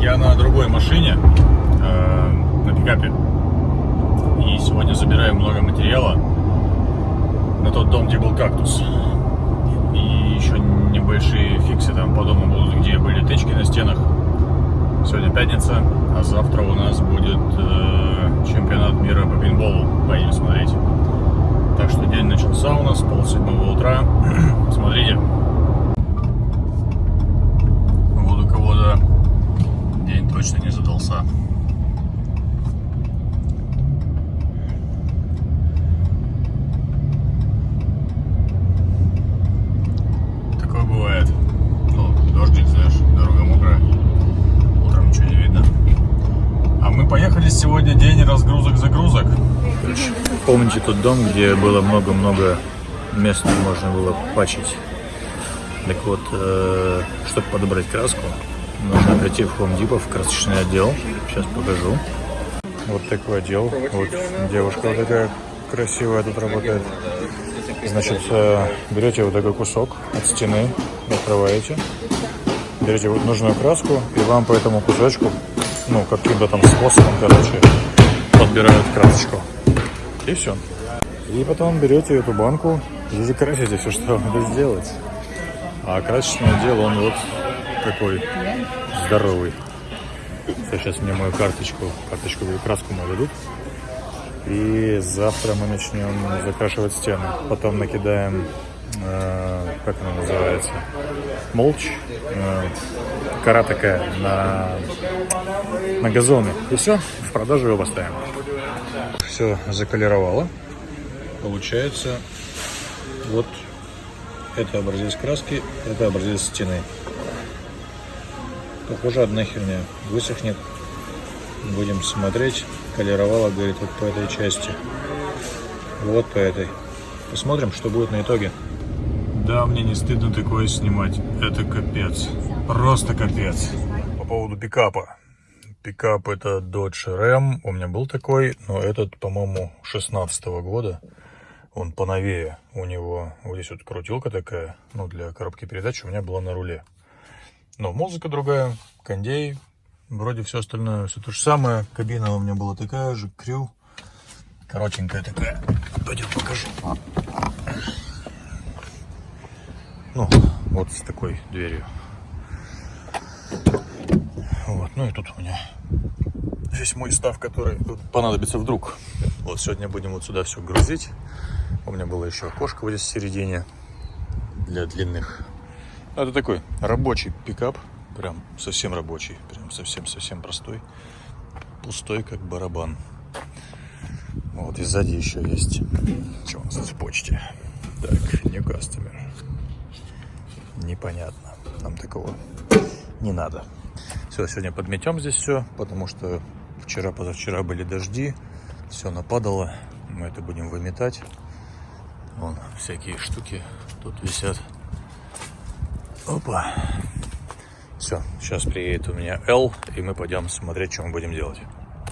Я на другой машине, э, на пикапе. И сегодня забираю много материала на тот дом, где был кактус. И еще небольшие фиксы там по дому будут, где были тычки на стенах. Сегодня пятница, а завтра у нас будет э, чемпионат мира по пейнтболу. Поедем смотреть. Так что день начался у нас полседьмого утра. Смотрите. Вот у кого-то день точно не задался. Такое бывает. Ну, дождик, знаешь, дорога мокрая. Утром ничего не видно. А мы поехали сегодня день разгрузок-загрузок. Помните тот дом, где было много-много мест, где можно было пачить? Так вот, э, чтобы подобрать краску, нужно прийти в Home Depot, в красочный отдел. Сейчас покажу. Вот такой отдел. Вот девушка вот такая красивая тут работает. Значит, э, берете вот такой кусок от стены, открываете, берете вот нужную краску, и вам по этому кусочку, ну, каким-то там способом, короче, подбирают красочку. И все. И потом берете эту банку, и красите все, что надо сделать. А красочный отдел, он вот такой здоровый. Сейчас мне мою карточку, карточку и краску мою дадут. И завтра мы начнем закрашивать стены. Потом накидаем, э, как она называется, молч, э, кора такая на, на газоны. И все, в продажу его поставим. Все заколеровало. Получается вот это образец краски, это образец стены. Похоже, одна херня. Высохнет. Будем смотреть. Колеровала, говорит, вот по этой части. Вот по этой. Посмотрим, что будет на итоге. Да, мне не стыдно такое снимать. Это капец. Просто капец. По поводу пикапа. Пикап это Dodge Ram. У меня был такой, но этот, по-моему, 16 -го года. Он поновее. У него вот здесь вот крутилка такая, ну, для коробки передач у меня была на руле. Но музыка другая, кондей, вроде все остальное, все то же самое. Кабина у меня была такая же, крю, коротенькая такая. Пойдем покажу. Ну, вот с такой дверью. Вот, ну и тут у меня весь мой став, который понадобится вдруг. Вот сегодня будем вот сюда все грузить. У меня было еще окошко вот здесь в середине для длинных. Это такой рабочий пикап, прям совсем рабочий, прям совсем-совсем простой, пустой, как барабан. Вот и сзади еще есть. Что у нас в почте? Так, не customer. Непонятно. Нам такого не надо. Все, сегодня подметем здесь все, потому что вчера-позавчера были дожди, все нападало. Мы это будем выметать. Вон всякие штуки тут висят. Опа. Все, сейчас приедет у меня L, и мы пойдем смотреть, что мы будем делать.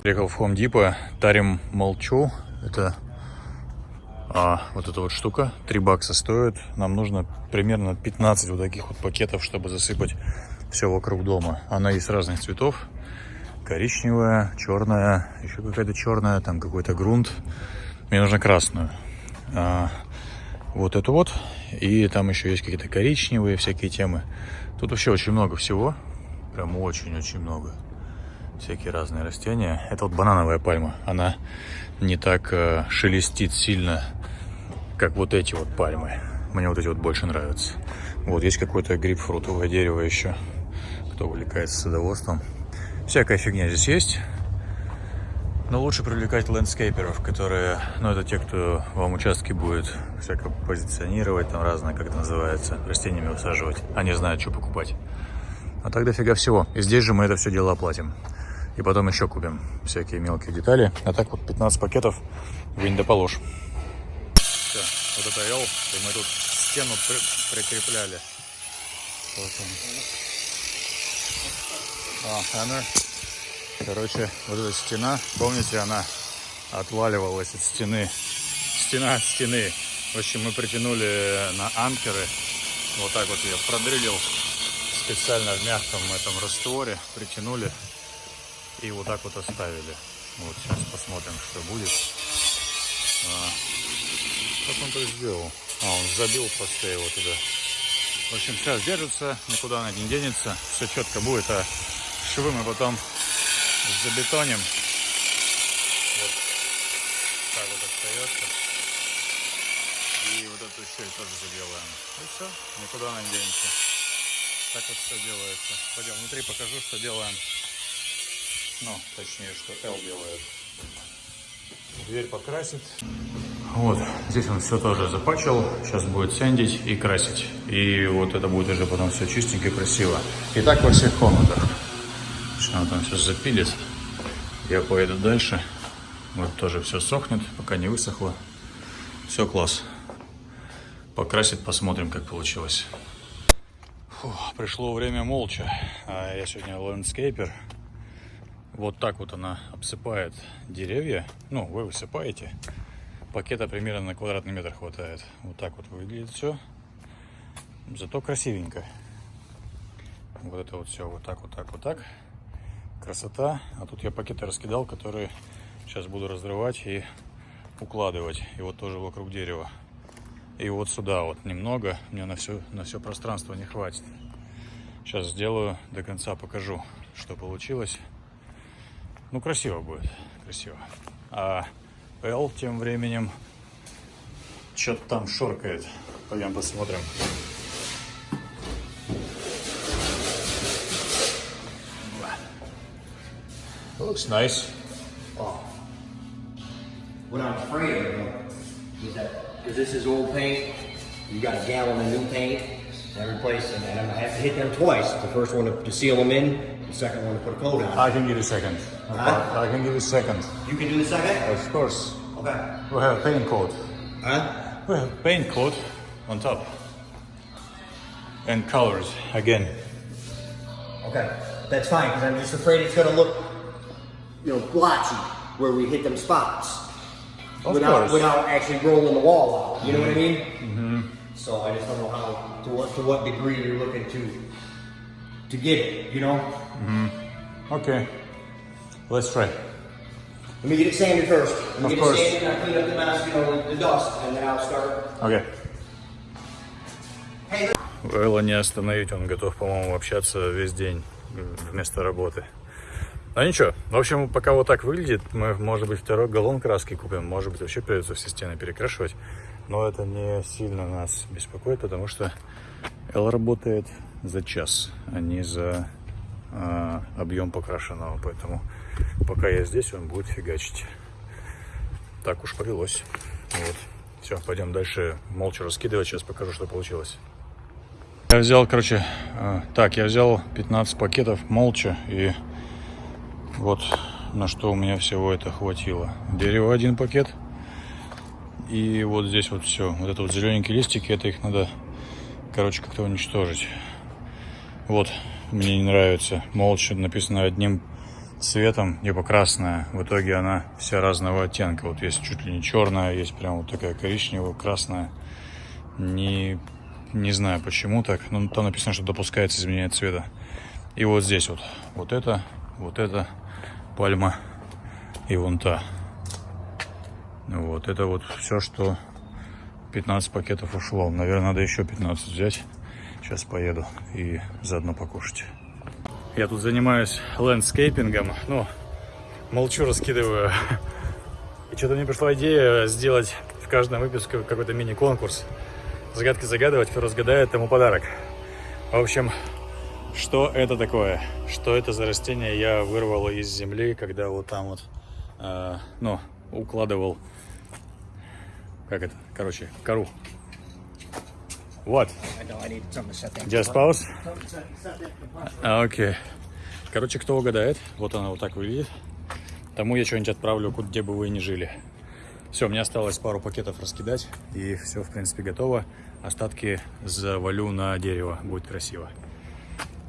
Приехал в Home Depot, тарим молчу. Это а, вот эта вот штука, 3 бакса стоит. Нам нужно примерно 15 вот таких вот пакетов, чтобы засыпать все вокруг дома. Она есть разных цветов. Коричневая, черная, еще какая-то черная, там какой-то грунт. Мне нужно красную. А, вот эту вот. И там еще есть какие-то коричневые всякие темы. Тут вообще очень много всего. Прям очень-очень много. Всякие разные растения. Это вот банановая пальма. Она не так э, шелестит сильно, как вот эти вот пальмы. Мне вот эти вот больше нравятся. Вот есть какое-то грейпфрутовое дерево еще. Кто увлекается садоводством. Всякая фигня здесь есть. Но лучше привлекать ландскейперов, которые, ну, это те, кто вам участки будет всяко позиционировать, там разное, как это называется, растениями высаживать. Они знают, что покупать. А так дофига всего. И здесь же мы это все дело оплатим. И потом еще купим всякие мелкие детали. А так вот 15 пакетов вы не. Все, вот это L, и мы тут стену при прикрепляли. Вот он. А, hammer. Короче, вот эта стена, помните, она отваливалась от стены. Стена от стены. В общем, мы притянули на анкеры. Вот так вот ее продрелил специально в мягком этом растворе притянули и вот так вот оставили. Вот сейчас посмотрим, что будет. А, как он так сделал? А, он забил просто его туда. В общем, сейчас держится, никуда она не денется. Все четко будет, а швы мы потом забетоним. Вот так вот остается. И вот эту щель тоже заделаем. И все, никуда она не денется. Так вот все делается. Пойдем внутри покажу, что делаем. Ну, точнее, что L делает. Дверь покрасит. Вот, здесь он все тоже запачил. Сейчас будет сэндить и красить. И вот это будет уже потом все чистенько и красиво. И так во всех комнатах. Что он там сейчас запилит. Я поеду дальше. Вот тоже все сохнет, пока не высохло. Все класс. Покрасит, посмотрим, как получилось. Фу, пришло время молча. А я сегодня ландскейпер. Вот так вот она обсыпает деревья. Ну, вы высыпаете. Пакета примерно на квадратный метр хватает. Вот так вот выглядит все. Зато красивенько. Вот это вот все вот так, вот так, вот так. Красота. А тут я пакеты раскидал, которые сейчас буду разрывать и укладывать. И вот тоже вокруг дерева. И вот сюда вот немного. Мне на все, на все пространство не хватит. Сейчас сделаю, до конца покажу, что получилось. Ну, красиво будет, красиво. А Эл тем временем что-то там шоркает. Пойдем посмотрим. Looks nice. Oh. What I'm afraid of is that, because this is old paint, you got a gallon of new paint, and replace them, and I'm gonna have to hit them twice. The first one to, to seal them in, the second one to put a coat on. I can give you a second. Huh? I can give you a second. You can do the second? Of course. Okay. We have a paint coat. Huh? We have paint coat on top. And colors again. Okay. That's fine, because I'm just afraid it's gonna look, you know, blotchy where we hit them spots. Of without, course. without actually rolling the wall out. You know what I mean? Mm-hmm. So I just don't know how, to what, to what degree you're looking to, to get it, you know? Okay. Let's try. Let me get it sanded first. Let me Of get course. it sanded, I'll clean up the mess, you know, the, the dust, and then I'll start. Okay. Hey, Элла не остановить, он готов, по-моему, общаться весь день вместо работы. А ничего, в общем, пока вот так выглядит, мы, может быть, второй галлон краски купим, может быть, вообще придется все стены перекрашивать. Но это не сильно нас беспокоит, потому что Эл работает за час, а не за а, объем покрашенного. Поэтому пока я здесь, он будет фигачить. Так уж повелось. Вот. Все, пойдем дальше молча раскидывать. Сейчас покажу, что получилось. Я взял, короче, э, так, я взял 15 пакетов молча и вот на что у меня всего это хватило. Дерево один пакет и вот здесь вот все. Вот это вот зелененькие листики, это их надо, короче, как-то уничтожить. Вот, мне не нравится. Молча написано одним цветом, либо красная. В итоге она вся разного оттенка. Вот есть чуть ли не черная, есть прям вот такая коричневая, красная. Не, не знаю почему так, но там написано, что допускается изменение цвета. И вот здесь вот, вот это, вот это пальма и вон та. Вот, это вот все, что 15 пакетов ушло. Наверное, надо еще 15 взять. Сейчас поеду и заодно покушать. Я тут занимаюсь landscaping ом. Ну, молчу, раскидываю. И что-то мне пришла идея сделать в каждом выпуске какой-то мини-конкурс. Загадки загадывать, кто разгадает, тому подарок. В общем, что это такое? Что это за растение я вырвал из земли, когда вот там вот, э, ну, укладывал, как это, короче, кору. Вот. Just pause. А, Окей. Короче, кто угадает, вот она вот так выглядит. Тому я что-нибудь отправлю, где бы вы ни жили. Все, мне осталось пару пакетов раскидать, и все, в принципе, готово. Остатки завалю на дерево, будет красиво.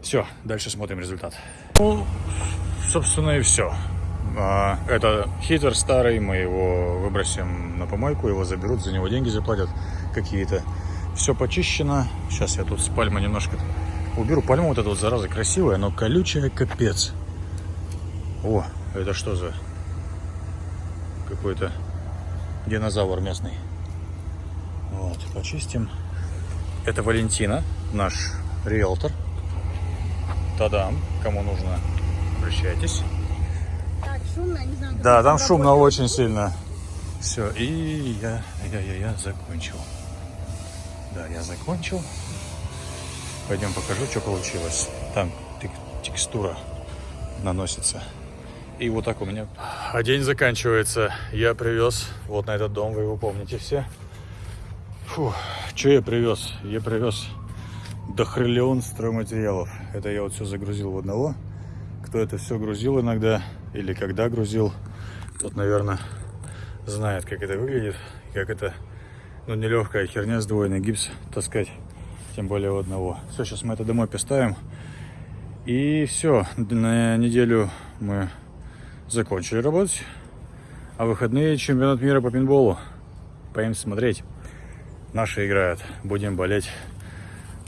Все, дальше смотрим результат. Ну, собственно, и все. Это хитер старый, мы его выбросим на помойку, его заберут, за него деньги заплатят какие-то. Все почищено. Сейчас я тут с пальмы немножко уберу пальму вот эту вот, зараза, красивая, но колючая капец. О, это что за какой-то динозавр местный. Вот, почистим. Это Валентина, наш риэлтор. Тадам, кому нужно, обращайтесь. Так, шумно, не знаю. Да, там шумно работает. очень сильно. Все, и я, я, я, я закончил. Да, я закончил. Пойдем покажу, что получилось. Там тек- текстура наносится. И вот так у меня. А день заканчивается. Я привез вот на этот дом, вы его помните все. Фу, что я привез? Я привез дохриллион стройматериалов. Это я вот все загрузил в одного. Кто это все грузил иногда или когда грузил, тот, наверное, знает, как это выглядит, как это, ну, нелегкая херня, сдвоенный гипс таскать, тем более у одного. Все, сейчас мы это домой поставим. И все, на неделю мы закончили работать. А в выходные чемпионат мира по пинболу. Поедем смотреть. Наши играют. Будем болеть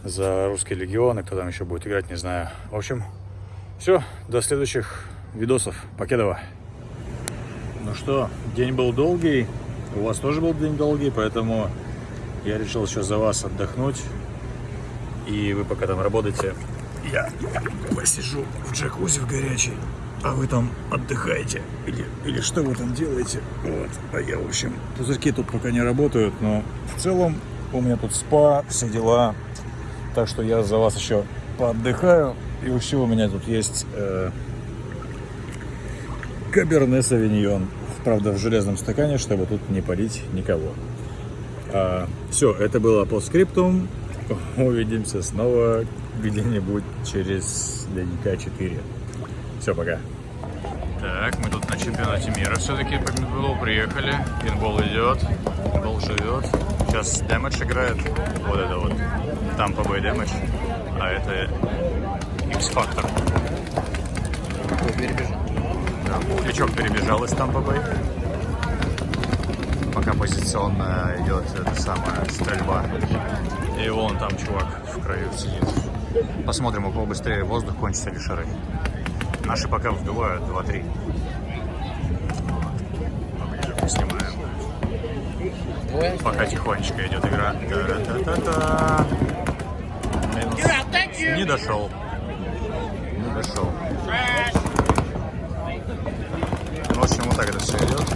за русский легион. И кто там еще будет играть, не знаю. В общем, все. До следующих видосов. Покедова. Ну что, день был долгий. У вас тоже был день долгий, поэтому я решил еще за вас отдохнуть. И вы пока там работаете, я посижу в джакузи в горячей, а вы там отдыхаете. Или, или что вы там делаете. Вот. А я, в общем, пузырьки тут пока не работают, но в целом у меня тут спа, все дела. Так что я за вас еще поотдыхаю. И еще у меня тут есть э, Каберне Савиньон. Правда, в железном стакане, чтобы тут не полить никого. все, это было по скриптум. Увидимся снова где-нибудь через дневника 4. Все, пока. Так, мы тут на чемпионате мира все-таки по пинболу приехали. Пинбол идет, пинбол живет. Сейчас Дэмэдж играет. Вот это вот. Там по Дэмэдж. А это X-Factor. Да, Пухлячок перебежал из Тампа Бэй. Пока позиционно идет эта самая стрельба. И вон там чувак в краю сидит. Посмотрим, у кого быстрее воздух кончится или шары. Наши пока вбивают 2-3. Поближе поснимаем. Пока тихонечко идет игра. Та-та-та-та. Минус. Не дошел. Не дошел. В общем, вот так это все идет.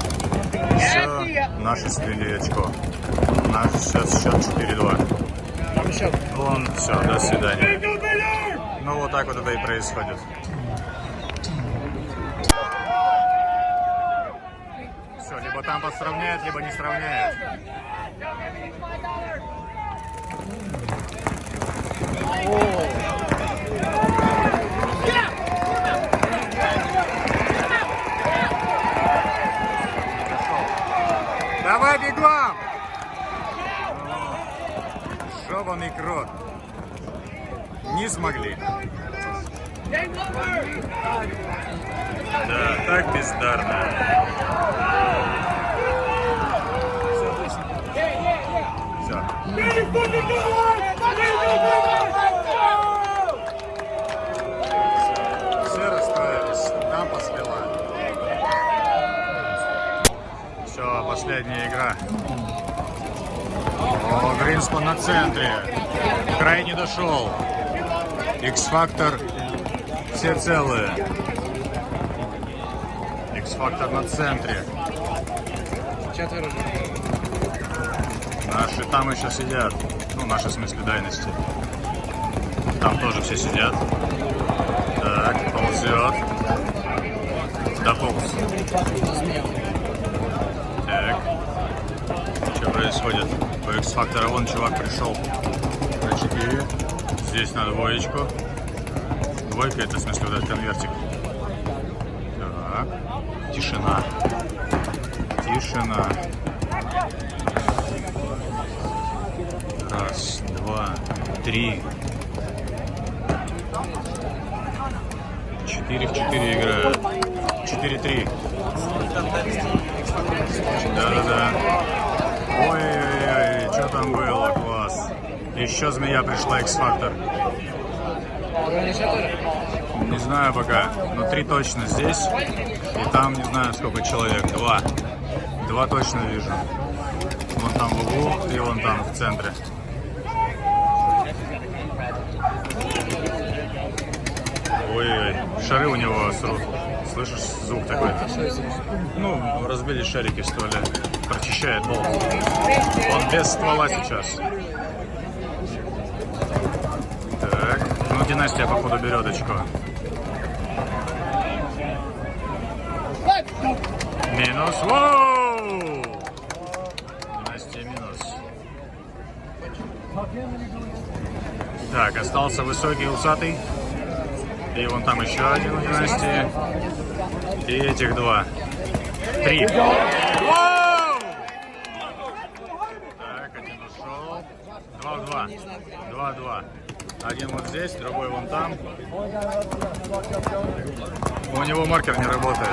Все, наши слили очко. Наш сейчас счет 4-2. Вон, все, до свидания. Ну, вот так вот это и происходит. Все, либо там подсравняет, либо не сравняет. Давай бегом! Жеванный крот. Не смогли. Да, так бездарно. Все расстроились. Там послила. Все, последняя игра. О, Гринспан на центре. Край не дошел. X-фактор все целые. X-фактор на центре. Четверо. Наши там еще сидят. Ну, наши в смысле дайности. Там тоже все сидят. Так, ползет. Дополз. Так. Что происходит? По X-фактора вон чувак пришел на 4. Здесь на двоечку. Двойка это в смысле вот этот конвертик. Так. Тишина. Тишина. Раз, два, три. Четыре в четыре играют. Четыре-три. Да-да-да. Ой-ой-ой, что там было, класс. Еще змея пришла, X-Factor. Не знаю пока, но три точно здесь. И там не знаю сколько человек. Два. Два точно вижу. Вон там в углу и вон там в центре. Ой-ой, шары у него срут. Слышишь звук такой? Ну, разбили шарики в стволе. Прочищает пол. Он без ствола сейчас. Так, ну династия походу берет очко. Минус. Воу! Династия минус. Так, остался высокий усатый. И вон там еще один у династии. И этих два. Три. Воу! Так, один ушел. Два в два. Два в два. Один вот здесь, другой вон там. У него маркер не работает.